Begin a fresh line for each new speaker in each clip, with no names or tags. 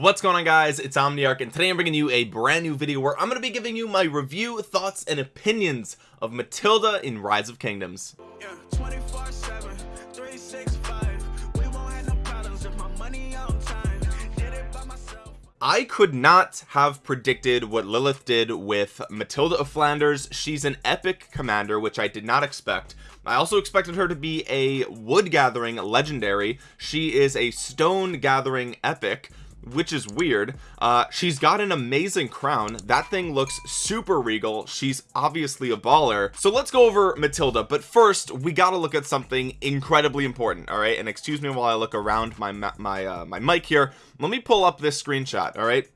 what's going on guys? It's omniarch and today i'm bringing you a brand new video where i'm going to be giving you my review thoughts and opinions of matilda in rise of kingdoms. Yeah, I could not have predicted what Lilith did with Matilda of Flanders. She's an epic commander which I did not expect. I also expected her to be a wood gathering legendary. She is a stone gathering epic which is weird. Uh she's got an amazing crown. That thing looks super regal. She's obviously a baller. So let's go over matilda. But first we got to look at something incredibly important all right? And excuse me while i look around my my uh, my mic here. Let me pull up this screenshot all right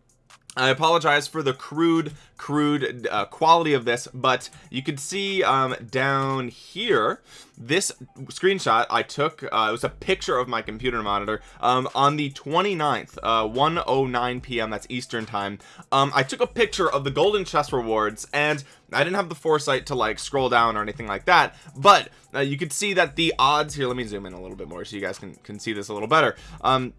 I apologize for the crude crude uh, quality of this but you can see um, down here this screenshot I took uh, it was a picture of my computer monitor um, on the 29th uh, 109 p.m. that's Eastern time um, I took a picture of the golden chess rewards and I didn't have the foresight to like scroll down or anything like that but uh, you could see that the odds here let me zoom in a little bit more so you guys can, can see this a little better um,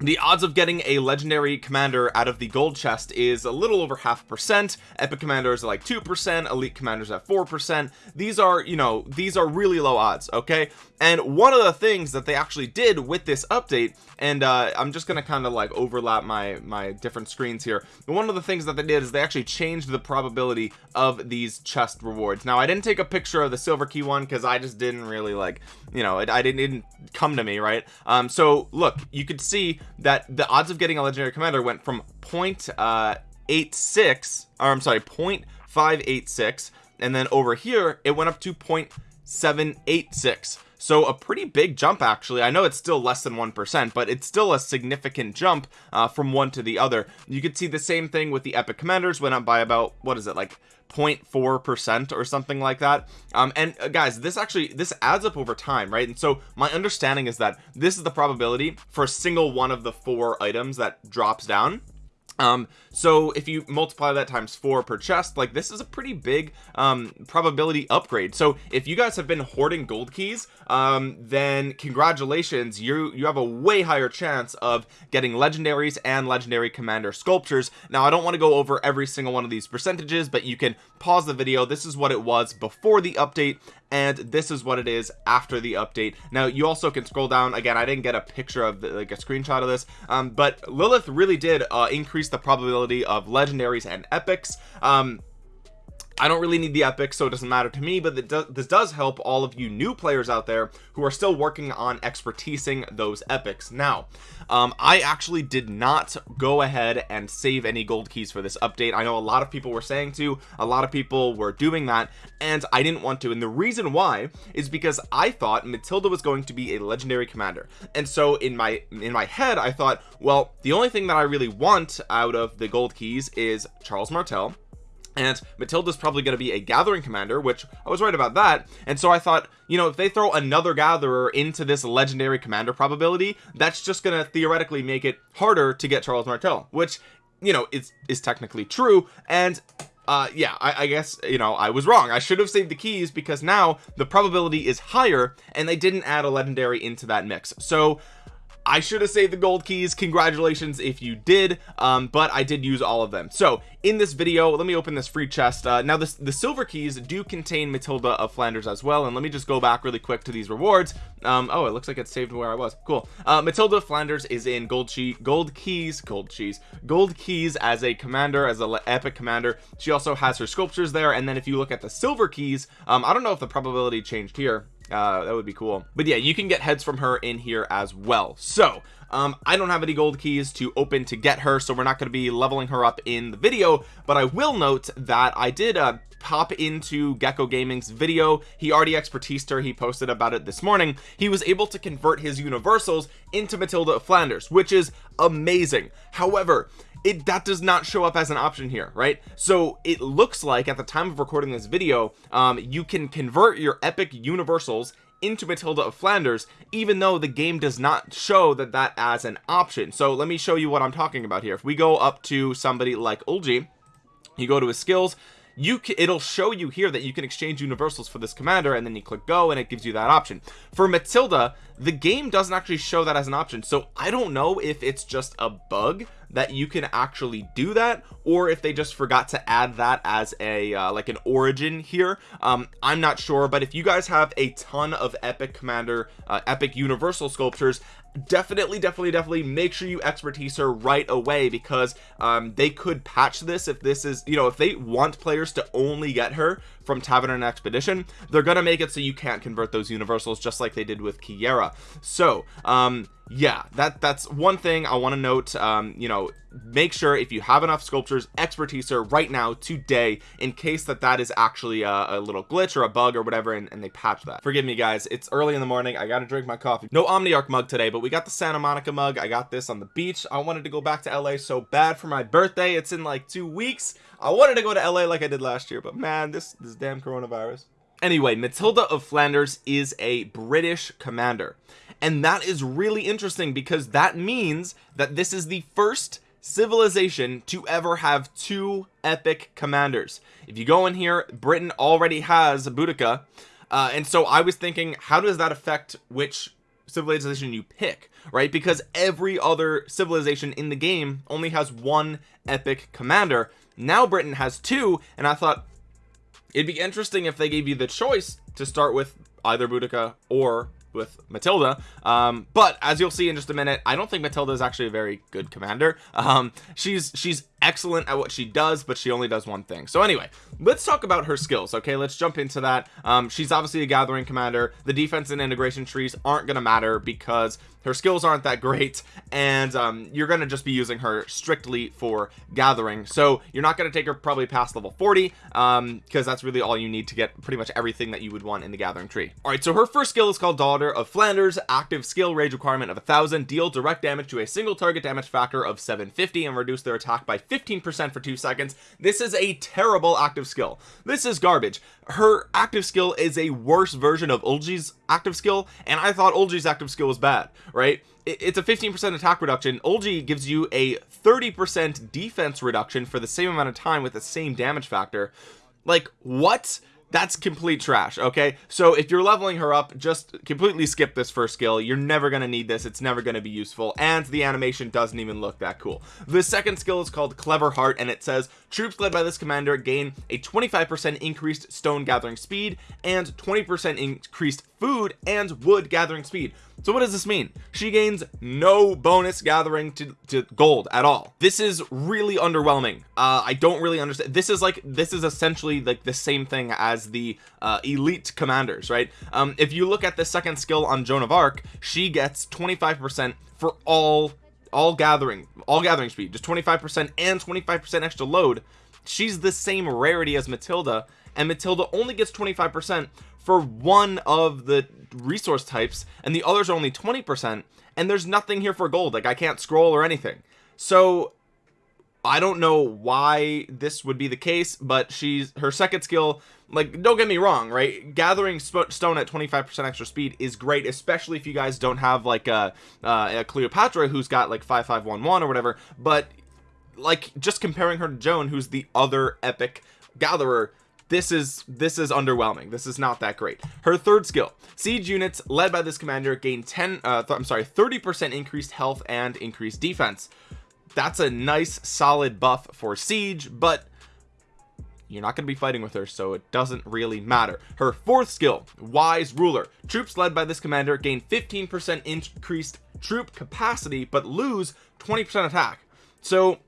the odds of getting a legendary commander out of the gold chest is a little over half percent. Epic commanders are like two percent elite commanders at four percent. These are you know these are really low odds okay? And one of the things that they actually did with this update and uh i'm just gonna kind of like overlap my my different screens here. One of the things that they did is they actually changed the probability of these chest rewards. Now i didn't take a picture of the silver key one because i just didn't really like you know it, i didn't, it didn't come to me right? Um so look you could see that the odds of getting a legendary commander went from point uh 86 or i'm sorry 0.586 and then over here it went up to 0.786 so a pretty big jump actually. I know it's still less than one percent but it's still a significant jump uh, from one to the other. You could see the same thing with the epic commanders went up by about what is it like 0.4 percent or something like that. Um and uh, guys this actually this adds up over time right? And so my understanding is that this is the probability for a single one of the four items that drops down um so if you multiply that times four per chest like this is a pretty big um probability upgrade. So if you guys have been hoarding gold keys um then congratulations you you have a way higher chance of getting legendaries and legendary commander sculptures. Now i don't want to go over every single one of these percentages but you can pause the video. This is what it was before the update and this is what it is after the update. Now you also can scroll down. Again I didn't get a picture of the, like a screenshot of this um, but Lilith really did uh, increase the probability of legendaries and epics. Um, I don't really need the epic so it doesn't matter to me but do this does help all of you new players out there who are still working on expertising those epics. Now um, I actually did not go ahead and save any gold keys for this update. I know a lot of people were saying to a lot of people were doing that and I didn't want to. And the reason why is because I thought Matilda was going to be a legendary commander. And so in my in my head I thought well the only thing that I really want out of the gold keys is Charles Martel and Matilda's probably going to be a gathering commander which I was right about that. And so I thought you know if they throw another gatherer into this legendary commander probability that's just going to theoretically make it harder to get Charles Martel which you know is is technically true. And uh yeah I, I guess you know I was wrong. I should have saved the keys because now the probability is higher and they didn't add a legendary into that mix. So I should have saved the gold keys. Congratulations if you did um, but I did use all of them. So in this video let me open this free chest. Uh, now this the silver keys do contain Matilda of Flanders as well and let me just go back really quick to these rewards. Um, oh it looks like it's saved where I was. Cool. Uh, Matilda of Flanders is in gold cheese gold keys gold cheese gold keys as a commander as a epic commander. She also has her sculptures there and then if you look at the silver keys um, I don't know if the probability changed here uh, that would be cool. But yeah you can get heads from her in here as well. So um, I don't have any gold keys to open to get her so we're not going to be leveling her up in the video but I will note that I did uh, pop into Gecko Gaming's video. He already expertised her. He posted about it this morning. He was able to convert his universals into Matilda of Flanders which is amazing. However it that does not show up as an option here right? So it looks like at the time of recording this video um, you can convert your epic universals into Matilda of Flanders even though the game does not show that that as an option. So let me show you what I'm talking about here. If we go up to somebody like Eulji you go to his skills you can it'll show you here that you can exchange universals for this commander and then you click go and it gives you that option. For Matilda the game doesn't actually show that as an option so I don't know if it's just a bug that you can actually do that or if they just forgot to add that as a uh, like an origin here. Um i'm not sure but if you guys have a ton of epic commander uh, epic universal sculptures definitely definitely definitely make sure you expertise her right away because um, they could patch this if this is you know if they want players to only get her from Tavern and Expedition they're gonna make it so you can't convert those universals just like they did with Kiera. So um yeah that that's one thing I want to note um you know make sure if you have enough sculptures expertise her right now today in case that that is actually a, a little glitch or a bug or whatever and, and, they patch that. Forgive me guys it's early in the morning I gotta drink my coffee. No Omniarch mug today but we got the Santa Monica mug I got this on the beach. I wanted to go back to LA so bad for my birthday it's in like two weeks. I wanted to go to LA like I did last year but man this this damn coronavirus. Anyway Matilda of Flanders is a British commander and that is really interesting because that means that this is the first civilization to ever have two epic commanders. If you go in here Britain already has Boudica. Uh, and so I was thinking how does that affect which civilization you pick right? Because every other civilization in the game only has one epic commander. Now Britain has two and I thought it'd be interesting if they gave you the choice to start with either Boudica or with Matilda. Um, but as you'll see in just a minute I don't think Matilda is actually a very good commander. Um, she's she's excellent at what she does but she only does one thing. So anyway let's talk about her skills okay? Let's jump into that. Um, she's obviously a gathering commander. The defense and integration trees aren't gonna matter because her skills aren't that great and um, you're gonna just be using her strictly for gathering. So you're not gonna take her probably past level 40 um because that's really all you need to get pretty much everything that you would want in the gathering tree. All right so her first skill is called daughter of Flanders. Active skill rage requirement of a thousand deal direct damage to a single target damage factor of 750 and reduce their attack by 15 percent for two seconds. This is a terrible active skill. This is garbage. Her active skill is a worse version of Eulji's active skill and I thought Eulji's active skill was bad right? It's a 15% attack reduction. Olgie gives you a 30% defense reduction for the same amount of time with the same damage factor. Like what that's complete trash okay? So if you're leveling her up just completely skip this first skill. You're never going to need this. It's never going to be useful. And the animation doesn't even look that cool. The second skill is called clever heart and it says troops led by this commander gain a 25 percent increased stone gathering speed and 20 percent increased food and wood gathering speed. So what does this mean? She gains no bonus gathering to, to gold at all. This is really underwhelming. Uh i don't really understand. This is like this is essentially like the same thing as the uh elite commanders right? Um if you look at the second skill on joan of arc she gets 25 percent for all all gathering all gathering speed just 25 percent and 25 percent extra load. She's the same rarity as matilda and matilda only gets 25 percent for one of the resource types and the others are only 20 percent and there's nothing here for gold. Like i can't scroll or anything. So I don't know why this would be the case but she's her second skill like don't get me wrong right? Gathering stone at 25 percent extra speed is great especially if you guys don't have like a, a cleopatra who's got like 5511 or whatever but like just comparing her to joan who's the other epic gatherer this is this is underwhelming. This is not that great. Her third skill siege units led by this commander gain 10 uh i'm sorry 30 percent increased health and increased defense. That's a nice solid buff for siege but you're not going to be fighting with her so it doesn't really matter. Her fourth skill wise ruler troops led by this commander gain 15 percent increased troop capacity but lose 20 percent attack. So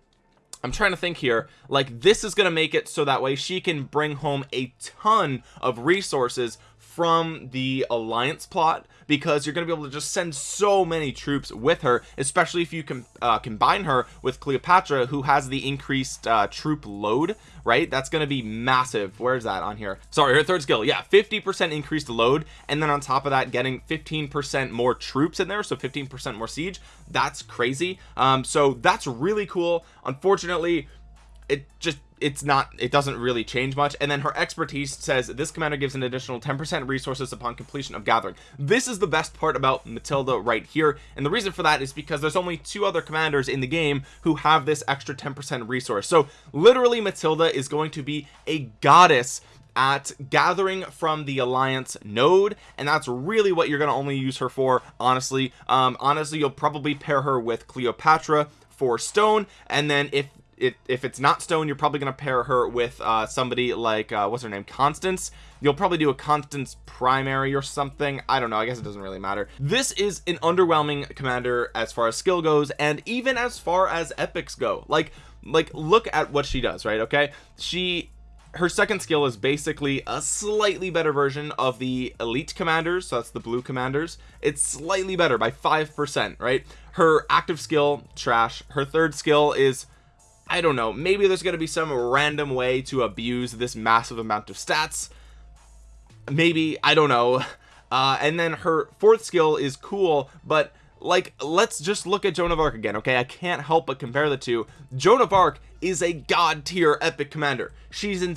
I'm trying to think here. Like this is gonna make it so that way she can bring home a ton of resources from the alliance plot because you're gonna be able to just send so many troops with her especially if you can uh, combine her with Cleopatra who has the increased uh, troop load right? That's gonna be massive. Where's that? On here. Sorry her third skill. Yeah 50 percent increased load and then on top of that getting 15 percent more troops in there so 15 percent more siege. That's crazy. Um so that's really cool. Unfortunately it just it's not it doesn't really change much. And then her expertise says this commander gives an additional 10 percent resources upon completion of gathering. This is the best part about matilda right here. And the reason for that is because there's only two other commanders in the game who have this extra 10 percent resource. So literally matilda is going to be a goddess at gathering from the alliance node. And that's really what you're going to only use her for honestly. Um honestly you'll probably pair her with cleopatra for stone. And then if it if it's not stone you're probably going to pair her with uh somebody like uh what's her name? Constance. You'll probably do a constance primary or something. I don't know. I guess it doesn't really matter. This is an underwhelming commander as far as skill goes and even as far as epics go. Like like look at what she does right? Okay? She her second skill is basically a slightly better version of the elite commanders. So that's the blue commanders. It's slightly better by five percent right? Her active skill trash. Her third skill is I don't know. Maybe there's gonna be some random way to abuse this massive amount of stats. Maybe I don't know. Uh and then her fourth skill is cool but like let's just look at Joan of Arc again okay? I can't help but compare the two. Joan of Arc is a god tier epic commander. She's in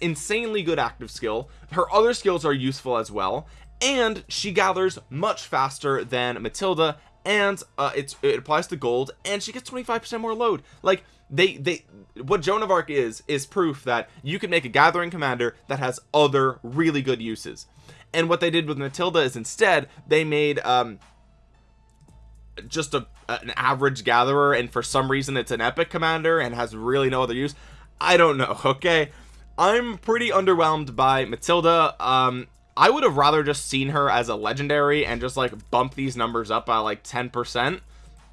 insanely good active skill. Her other skills are useful as well. And she gathers much faster than Matilda and uh, it's it applies to gold and she gets 25 percent more load. Like they they what Joan of Arc is is proof that you can make a gathering commander that has other really good uses. And what they did with Matilda is instead they made um just a an average gatherer and for some reason it's an epic commander and has really no other use. I don't know okay? I'm pretty underwhelmed by Matilda. Um I would have rather just seen her as a legendary and just like bump these numbers up by like 10 percent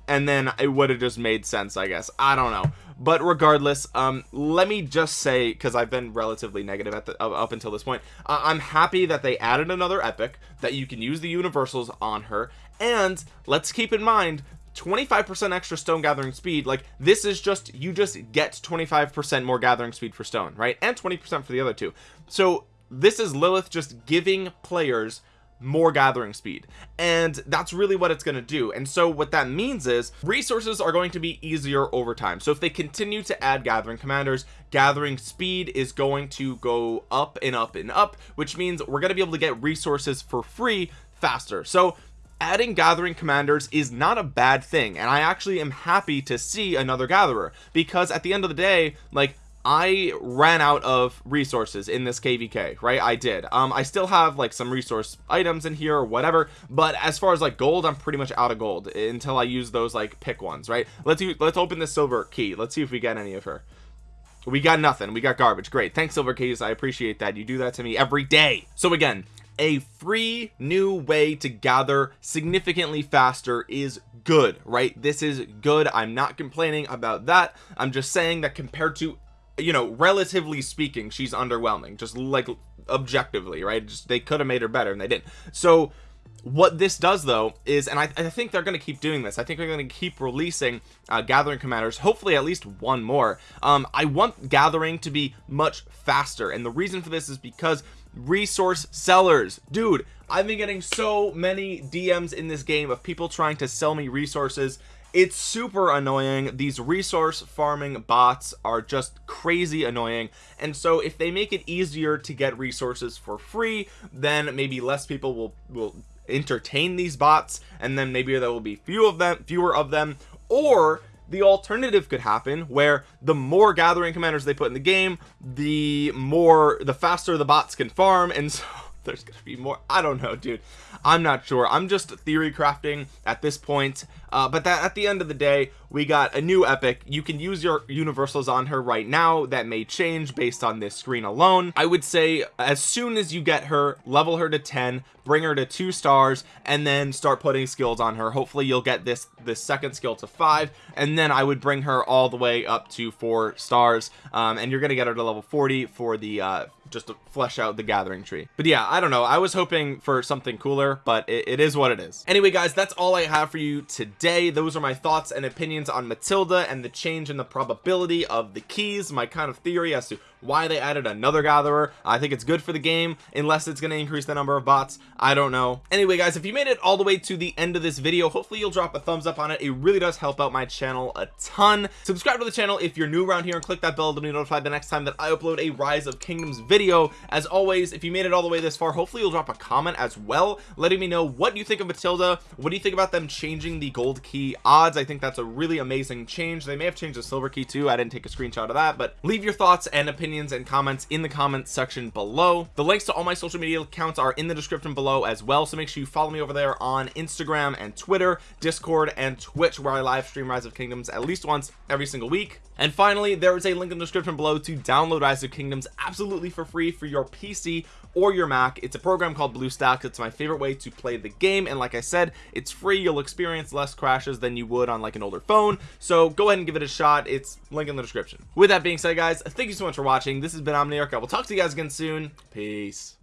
and then it would have just made sense I guess. I don't know. But regardless um let me just say because I've been relatively negative at the up until this point uh, I'm happy that they added another epic that you can use the universals on her. And let's keep in mind 25% extra stone gathering speed like this is just you just get 25% more gathering speed for stone right? And 20% for the other two. So this is Lilith just giving players more gathering speed. And that's really what it's going to do. And so what that means is resources are going to be easier over time. So if they continue to add gathering commanders gathering speed is going to go up and up and up which means we're going to be able to get resources for free faster. So adding gathering commanders is not a bad thing. And I actually am happy to see another gatherer because at the end of the day like I ran out of resources in this kvk right? I did. Um I still have like some resource items in here or whatever but as far as like gold I'm pretty much out of gold until I use those like pick ones right? Let's use, let's open this silver key. Let's see if we get any of her. We got nothing. We got garbage. Great. Thanks silver keys. I appreciate that. You do that to me every day. So again a free new way to gather significantly faster is good right? This is good. I'm not complaining about that. I'm just saying that compared to you know relatively speaking she's underwhelming just like objectively right? Just they could have made her better and they didn't. So what this does though is and I, I think they're going to keep doing this I think they're going to keep releasing uh, gathering commanders hopefully at least one more. Um I want gathering to be much faster and the reason for this is because resource sellers. Dude I've been getting so many DMs in this game of people trying to sell me resources it's super annoying. These resource farming bots are just crazy annoying. And so if they make it easier to get resources for free then maybe less people will will entertain these bots and then maybe there will be few of them fewer of them. Or the alternative could happen where the more gathering commanders they put in the game the more the faster the bots can farm. And so there's gonna be more. I don't know dude. I'm not sure. I'm just theory crafting at this point. Uh, but that at the end of the day we got a new epic. You can use your universals on her right now. That may change based on this screen alone. I would say as soon as you get her level her to 10 bring her to two stars and then start putting skills on her. Hopefully you'll get this this second skill to five and then I would bring her all the way up to four stars. Um, and you're gonna get her to level 40 for the uh, just to flesh out the gathering tree. But yeah I don't know. I was hoping for something cooler but it, it is what it is. Anyway guys that's all I have for you today. Those are my thoughts and opinions on Matilda and the change in the probability of the keys my kind of theory as to why they added another gatherer. I think it's good for the game unless it's going to increase the number of bots. I don't know. Anyway guys if you made it all the way to the end of this video hopefully you'll drop a thumbs up on it. It really does help out my channel a ton. Subscribe to the channel if you're new around here and click that bell to be notified the next time that I upload a rise of kingdoms video. As always if you made it all the way this far hopefully you'll drop a comment as well letting me know what you think of Matilda. What do you think about them changing the gold key odds? I think that's a really amazing change. They may have changed the silver key too. I didn't take a screenshot of that but leave your thoughts and opinions opinions and comments in the comments section below. The links to all my social media accounts are in the description below as well so make sure you follow me over there on Instagram and Twitter discord and Twitch where I live stream rise of kingdoms at least once every single week. And finally there is a link in the description below to download rise of kingdoms absolutely for free for your pc or your mac. It's a program called bluestack it's my favorite way to play the game and like i said it's free. You'll experience less crashes than you would on like an older phone. So go ahead and give it a shot. It's link in the description. With that being said guys thank you so much for watching. This has been omniarch. I will talk to you guys again soon. Peace